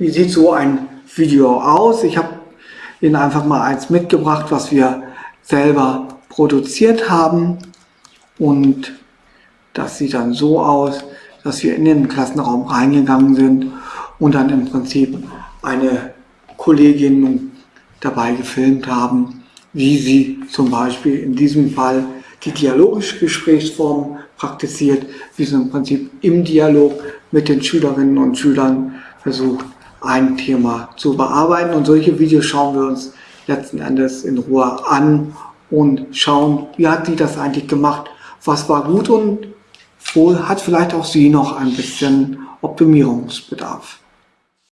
Wie sieht so ein Video aus? Ich habe Ihnen einfach mal eins mitgebracht, was wir selber produziert haben. Und das sieht dann so aus, dass wir in den Klassenraum reingegangen sind und dann im Prinzip eine Kollegin dabei gefilmt haben, wie sie zum Beispiel in diesem Fall die dialogische Gesprächsform praktiziert, wie sie im Prinzip im Dialog mit den Schülerinnen und Schülern versucht, ein Thema zu bearbeiten. Und solche Videos schauen wir uns letzten Endes in Ruhe an und schauen, wie hat sie das eigentlich gemacht, was war gut und wo hat vielleicht auch sie noch ein bisschen Optimierungsbedarf.